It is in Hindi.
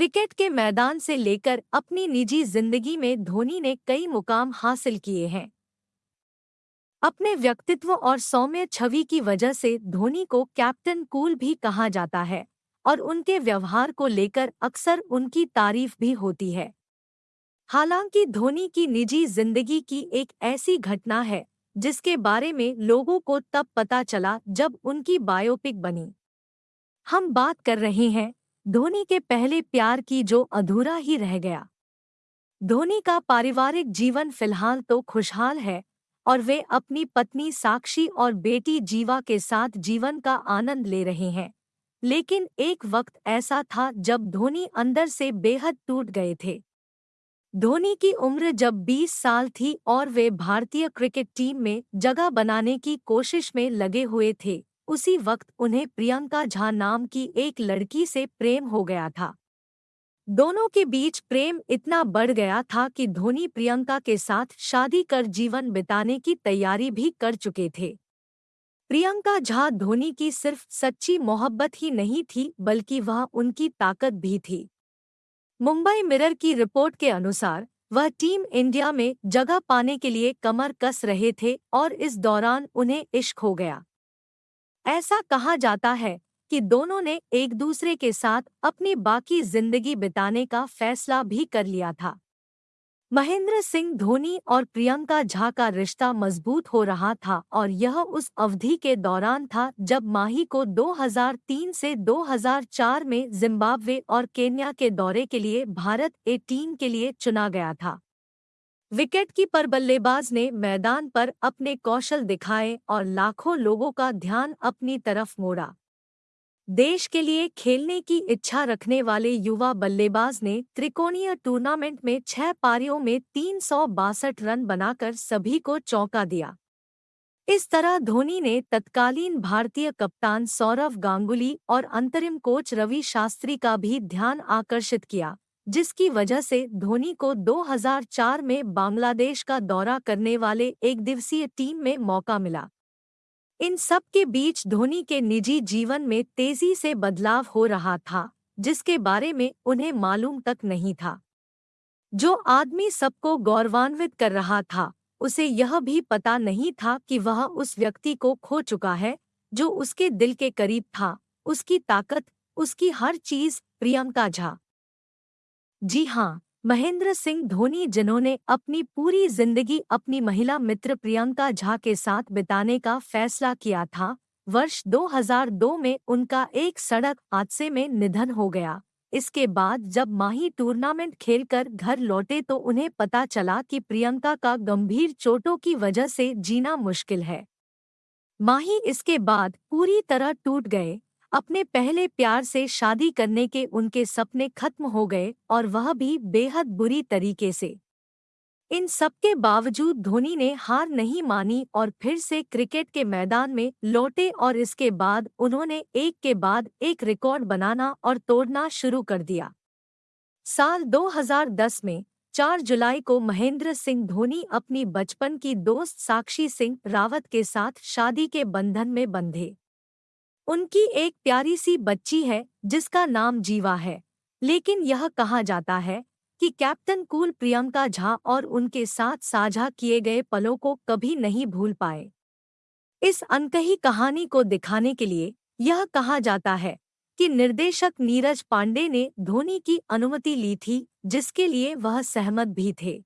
क्रिकेट के मैदान से लेकर अपनी निजी ज़िंदगी में धोनी ने कई मुकाम हासिल किए हैं। अपने व्यक्तित्व और सौम्य छवि की वजह से धोनी को कैप्टन कूल भी कहा जाता है और उनके व्यवहार को लेकर अक्सर उनकी तारीफ़ भी होती है। हालाँकि धोनी की निजी ज़िंदगी की एक ऐसी घटना है जिसके बारे में लोगों को तब पता चला जब उनकी बायोपिक बनी। हम बात कर रहे हैं धोनी के पहले प्यार की जो अधूरा ही रह गया। धोनी का पारिवारिक जीवन फ़िलहाल तो खुशहाल है और वे अपनी पत्नी साक्षी और बेटी जीवा के साथ जीवन का आनंद ले रहे हैं। लेकिन एक वक्त ऐसा था जब धोनी अंदर से बेहद टूट गए थे। धोनी की उम्र जब 20 साल थी और वे भारतीय क्रिकेट टीम में जगह बनाने की कोशिश में लगे हुए थे। उसी वक्त उन्हें प्रियंका झा नाम की एक लड़की से प्रेम हो गया था। दोनों के बीच प्रेम इतना बढ़ गया था कि धोनी प्रियंका के साथ शादी कर जीवन बिताने की तैयारी भी कर चुके थे। प्रियंका झा धोनी की सिर्फ़ सच्ची मोहब्बत ही नहीं थी, बल्कि वह उनकी ताकत भी थी। मुंबई मिरर की रिपोर्ट के अनुसार, वह टीम इंडिया में जगह पाने के लिए कमर कस रहे थे और इस दौरान उन्हें इश्क हो गया। ऐसा कहा जाता है कि दोनों ने एक दूसरे के साथ अपनी बाकी ज़िंदगी बिताने का फैसला भी कर लिया था। महेंद्र सिंह, धोनी और प्रियंका झा का रिश्ता मज़बूत हो रहा था और यह उस अवधि के दौरान था जब माही को 2003 से 2004 में जिम्बाब्वे और केन्या के दौरे के लिए भारत ए टीम के लिए चुना गया था। विकेट कीपर बल्लेबाज ने मैदान पर अपने कौशल दिखाए और लाखों लोगों का ध्यान अपनी तरफ़ मोड़ा। देश के लिए खेलने की इच्छा रखने वाले युवा बल्लेबाज ने त्रिकोणीय टूर्नामेंट में छह पारियों में तीन सौ बासठ रन बनाकर सभी को चौंका दिया। इस तरह धोनी ने तत्कालीन भारतीय कप्तान सौरव गांगुली और अंतरिम कोच रवि शास्त्री का भी ध्यान आकर्षित किया। जिसकी वजह से धोनी को 2004 में बांग्लादेश का दौरा करने वाले एक दिवसीय टीम में मौका मिला। इन सब के बीच धोनी के निजी जीवन में तेज़ी से बदलाव हो रहा था, जिसके बारे में उन्हें मालूम तक नहीं था। जो आदमी सबको गौरवान्वित कर रहा था, उसे यह भी पता नहीं था कि वह उस व्यक्ति को खो चुका है, जो उसके दिल के करीब था, उसकी ताकत, उसकी हर चीज़, प्रियंका झा। जी हाँ महेंद्र सिंह धोनी जिन्होंने अपनी पूरी ज़िंदगी अपनी महिला मित्र प्रियंका झा के साथ बिताने का फैसला किया था, वर्ष 2002 में उनका एक सड़क हादसे में निधन हो गया। इसके बाद जब माही टूर्नामेंट खेलकर घर लौटे तो उन्हें पता चला कि प्रियंका का गंभीर चोटों की वजह से जीना मुश्किल है। माही इसके बाद पूरी तरह टूट गए अपने पहले प्यार से शादी करने के उनके सपने खत्म हो गए और वह भी बेहद बुरी तरीके से। इन सबके बावजूद धोनी ने हार नहीं मानी और फिर से क्रिकेट के मैदान में लौटे और इसके बाद उन्होंने एक के बाद एक रिकॉर्ड बनाना और तोड़ना शुरू कर दिया। साल 2010 में 4 जुलाई को महेंद्र सिंह धोनी अपनी बचपन की दोस्त साक्षी सिंह रावत के साथ शादी के बंधन में बंधे। उनकी एक प्यारी सी बच्ची है, जिसका नाम जीवा है। लेकिन यह कहा जाता है कि कैप्टन कूल प्रियंका झा और उनके साथ साझा किए गए पलों को कभी नहीं भूल पाए। इस अनकही कहानी को दिखाने के लिए यह कहा जाता है कि निर्देशक नीरज पांडे ने धोनी की अनुमति ली थी, जिसके लिए वह सहमत भी थे।